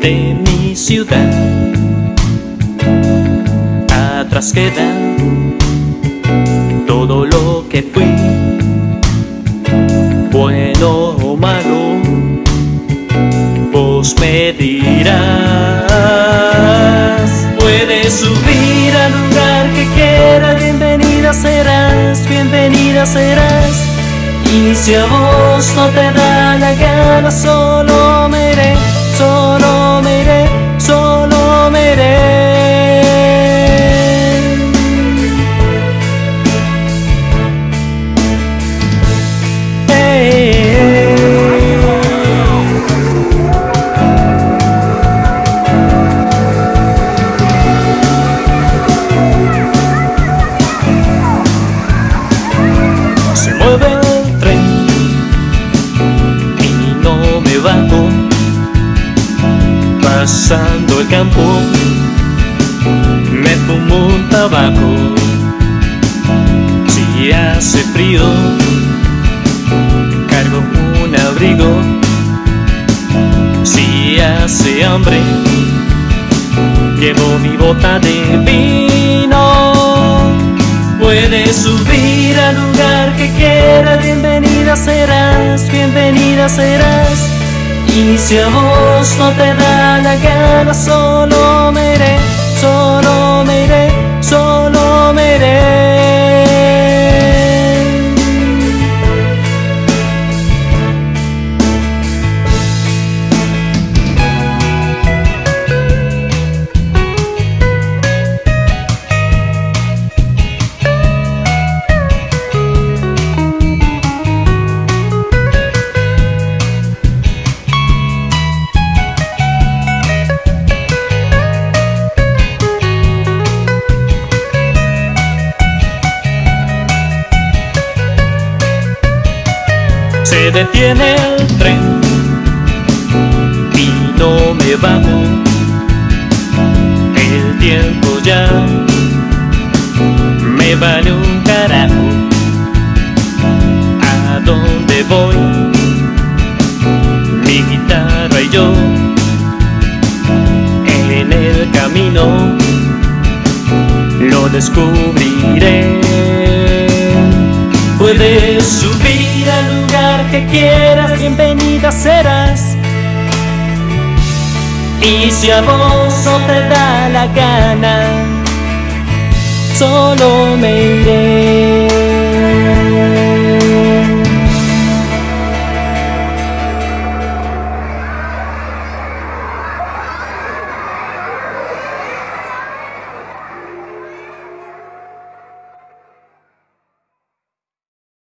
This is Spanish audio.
de mi ciudad. Atrás queda todo lo que fui, bueno o malo, vos me dirás. Puedes subir al lugar que quieras, bienvenida serás, bienvenida serás. Y si a vos no te da la gana, solo me Pasando el campo, me fumo un tabaco. Si hace frío, cargo un abrigo. Si hace hambre, llevo mi bota de vino. Puedes subir al lugar que quieras, bienvenida serás, bienvenida serás. Y si a vos no te da la gana, solo me iré, solo me iré, Se detiene el tren y no me bajo. El tiempo ya me vale un carajo. ¿A dónde voy? Mi guitarra y yo en el camino lo descubriré. Puedes subir al lugar que quieras, bienvenida serás. Y si a vos no te da la gana, solo me iré.